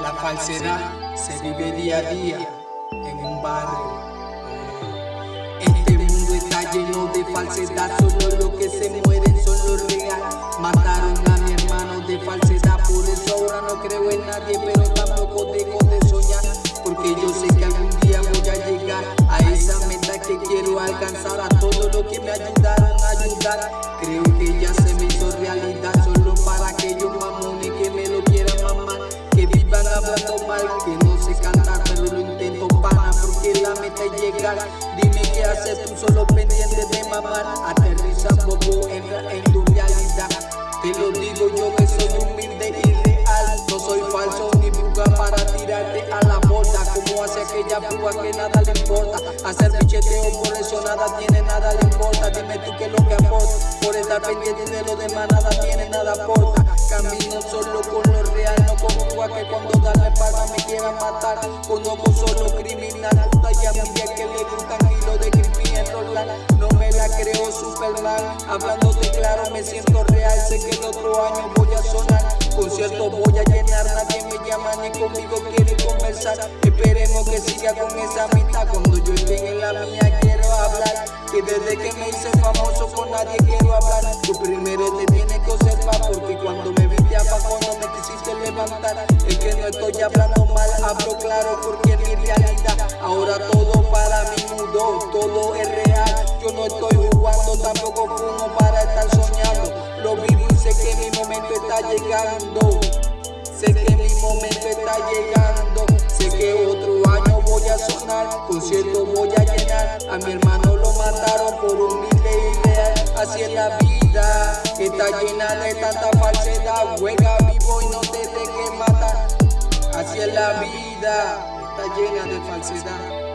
La falsedad se vive día a día en un barrio. Este mundo está lleno de falsedad, solo los que se mueren son los real. Mataron a mi hermano de falsedad, por eso ahora no creo en nadie, pero tampoco dejo de soñar. Porque yo sé que algún día voy a llegar a esa meta que quiero alcanzar, a todo lo que me ayudaron a ayudar. Creo que ya se me hablando mal, que no sé cantar, pero lo intento pana, porque la meta es llegar. Dime qué haces tú solo pendiente de mamar. Aterriza poco, entra en tu realidad. Te lo digo yo que soy humilde y real. No soy falso ni buga para tirarte a la borda. Como hace aquella buga que nada le importa. Hacer bicheteo por eso nada tiene, nada le importa. Dime tú qué es lo que aporta. Por estar pendiente de lo demás nada tiene, nada aporta. Camino solo con que cuando darle paga me quieran matar. Conozco solo criminal, puta y amiga que le gustan kilos de creepy enrolar. No me la creo Superman, hablándote claro me siento real. Sé que el otro año voy a sonar, concierto voy a llenar. Nadie me llama ni conmigo quiere conversar. Esperemos que siga con esa mitad. Cuando yo esté en la mía quiero hablar. Que desde que me hice famoso con nadie quiero hablar. Tú primero te tienes que observar porque cuando me viste abajo no me quisiste levantar. Estoy hablando mal, hablo claro porque es mi realidad. Ahora todo para mí mudó, todo es real. Yo no estoy jugando, tampoco fumo para estar soñando. Lo vivo y sé que mi momento está llegando. Sé que mi momento está llegando. Sé que otro año voy a sonar, concierto voy a llenar. A mi hermano lo mataron por humilde y real. Así es la vida, está llena de tanta falsedad. Juega la vida, está llena de falsedad.